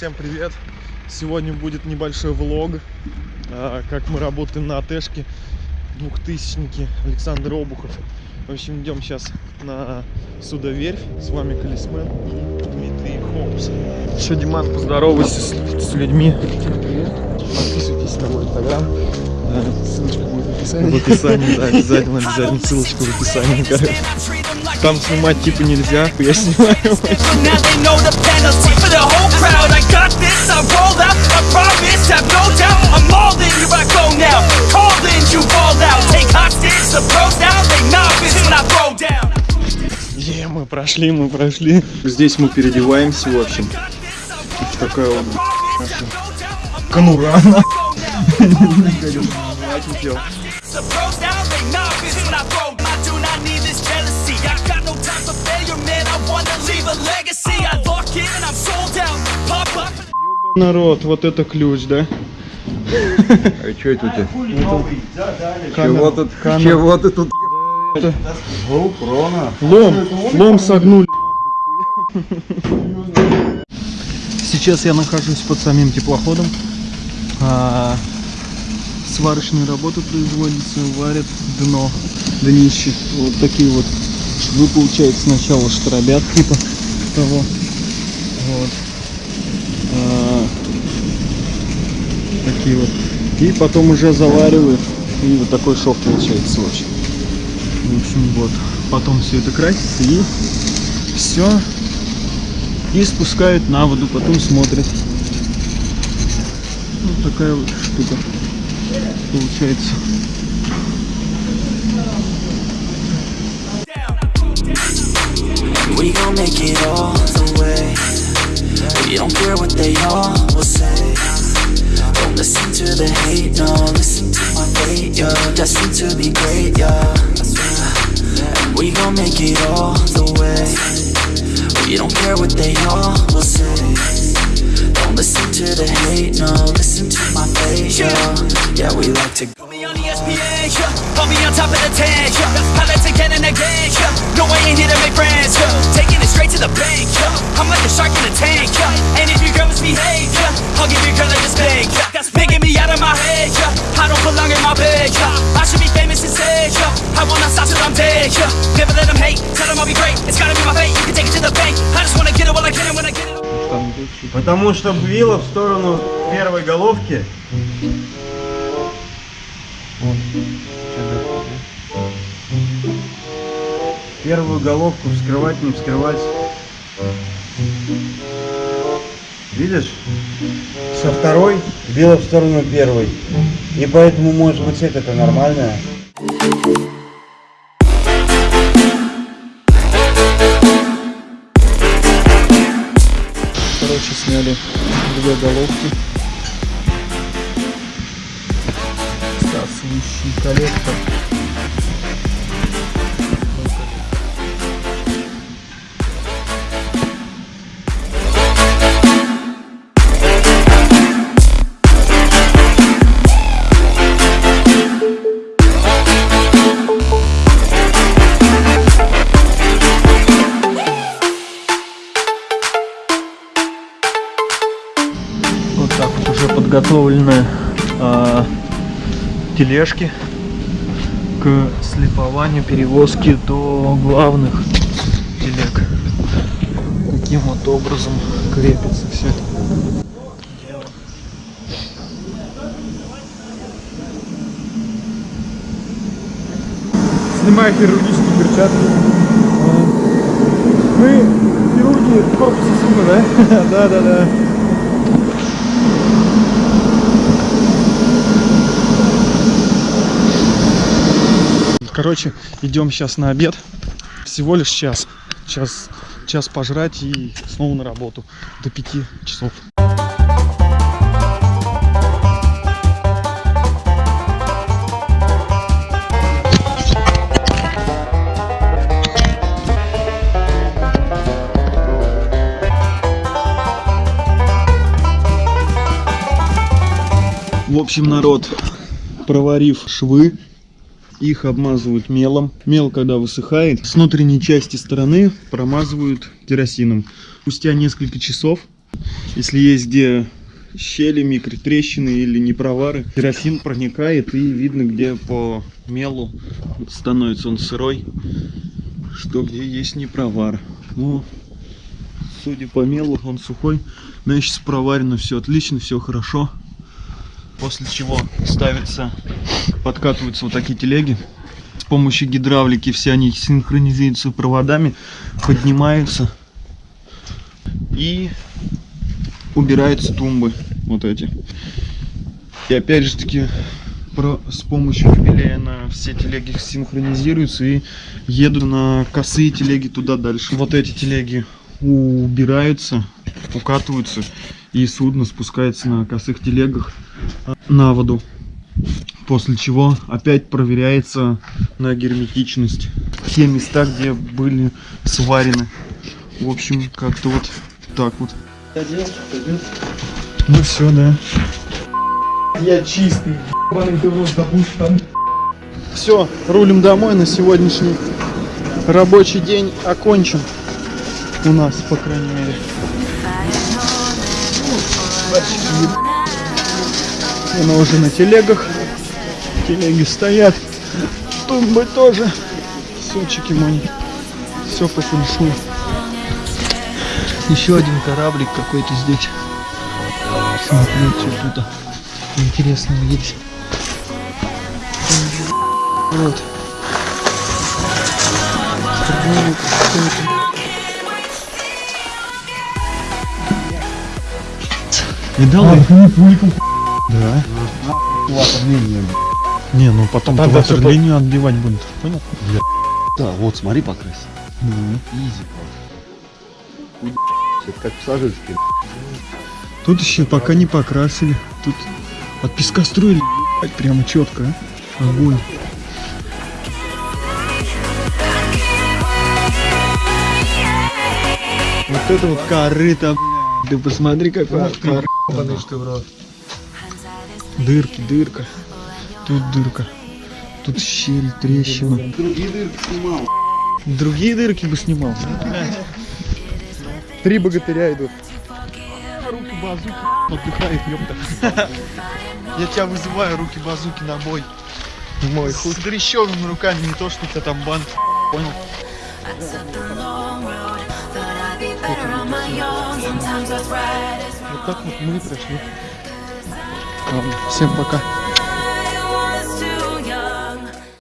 всем привет! Сегодня будет небольшой влог, а, как мы работаем на АТшке, двухтысячники, Александр Обухов. В общем, идем сейчас на судоверфь, с вами Колесмен и Дмитрий Холмс. Еще, Диман, поздоровайся с, с людьми. Подписывайтесь на мой инстаграм. Ссылочка будет в описании. В описании, да, обязательно, обязательно ссылочка в описании, короче. Там снимать типа нельзя, я снимаю. Е, мы прошли, мы прошли. Здесь мы переодеваемся, в общем. Такая вот конура. The pros now, Народ, вот это ключ, да? А что это у тебя? Чего тут? камера. Чего ты тут? Это лом, лом согнули. Сейчас я нахожусь под самим теплоходом. А, сварочные работы производятся, варят дно, днище. Вот такие вот швы получается сначала штробят типа того. Вот. А, такие вот. И потом уже заваривают. И вот такой шов получается общем. В общем, вот. Потом все это красится и все. И спускают на воду, потом смотрят. Вот такая вот штука получается. We gon' make it all the way. We don't care what they all will say. Don't listen to the hate, no. Listen to my fate, yo. Destined to be great, yeah. We gon' make it all the way. We don't care what they all will say. To the hate, no. Listen to my fate, yo. Yeah, we like to. Put me on ESPN, yeah. Put me on top of the 10, yeah. Highlights again and again, yeah. No, I ain't here to make friends, yeah. Taking it straight to the bank, yeah. I'm like a shark in a tank, yeah. And if your girl misbehave, yeah. I'll give your girl a spank, yeah. That's making me out of my head, yeah. I don't belong in my bed, yeah. I should be famous instead, yeah. I will not stop till I'm dead, yeah. Never let them hate, tell them I'll be great. It's gotta be my fate, you can take it to the bank. I just wanna get it while I get it when I get it. Потому что била в сторону первой головки. Первую головку вскрывать, не вскрывать. Видишь? Со второй била в сторону первой. И поэтому, может быть, это нормальная. Короче, сняли две головки. Всасывающий коллектор. Подготовлены а, тележки к слепованию, перевозке до главных телег. Таким вот образом крепится все это. снимаю хирургические перчатки. Мы хирурги корпуса судна, да? Да, да, да. Короче, идем сейчас на обед. Всего лишь час. Сейчас час пожрать и снова на работу до 5 часов. В общем, народ, проварив швы, их обмазывают мелом. Мел, когда высыхает, с внутренней части стороны промазывают керосином. Спустя несколько часов Если есть где щели, микротрещины или непровары, керосин проникает и видно, где по мелу становится он сырой, что где есть непровар. Ну, судя по мелу, он сухой, значит проварено все отлично, все хорошо. После чего ставится, подкатываются вот такие телеги. С помощью гидравлики все они синхронизируются проводами, поднимаются и убираются тумбы вот эти. И опять же таки про, с помощью кабелей на все телеги синхронизируются и едут на косые телеги туда дальше. Вот эти телеги убираются, укатываются и судно спускается на косых телегах на воду. После чего опять проверяется на герметичность те места, где были сварены. В общем, как-то вот так вот. Ну все, да. Я чистый, ебаный ты рот, забудь там. Все, рулим домой на сегодняшний рабочий день окончен. У нас, по крайней мере. Она уже на телегах. Телеги стоят. Тумбы тоже. Сучики мои. Все по фэншую. Еще один кораблик какой-то здесь. Смотрю, что тут интересного есть. Вот. Видал? А, ты Да. Ватерлинию. Не, ну потом Тогда то всё по- ватерлинию отбивать будут. Понял? Да, вот смотри покрась. Ну. Изи. Это как пассажирский. Тут еще пока не покрасили. Тут от песка строили ебать, прямо четко. а. Огонь. Вот это вот корыто, бля. Ты посмотри, какое корыто. ебаный, что в рот. Дырки, дырка. Тут дырка. Тут щель, трещина. Другие дырки снимал. Другие дырки бы снимал. Три богатыря идут. Руки базуки отдыхает, ёпта. Я тебя вызываю, руки базуки на бой. Мой С дрещевыми руками, не то, что у тебя там банк. Понял? Вот так вот мы прошли. Всем пока.